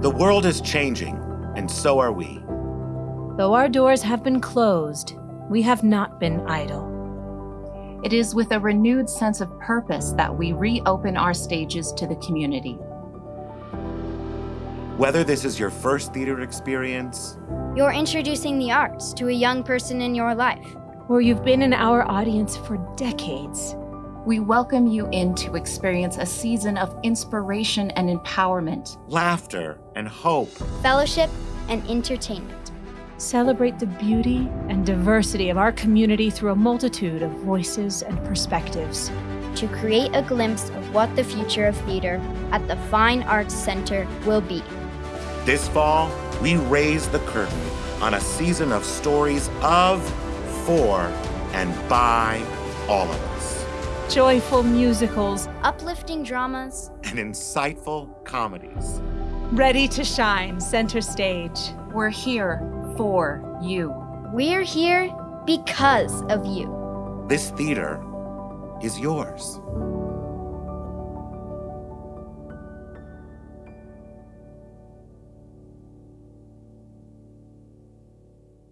The world is changing, and so are we. Though our doors have been closed, we have not been idle. It is with a renewed sense of purpose that we reopen our stages to the community. Whether this is your first theater experience, You're introducing the arts to a young person in your life. Or you've been in our audience for decades. We welcome you in to experience a season of inspiration and empowerment. laughter, and hope, fellowship, and entertainment. Celebrate the beauty and diversity of our community through a multitude of voices and perspectives. To create a glimpse of what the future of theater at the Fine Arts Center will be. This fall, we raise the curtain on a season of stories of, for, and by all of us. Joyful musicals, Uplifting dramas, And insightful comedies. ready to shine center stage. We're here for you. we're here because of you. This theater is yours.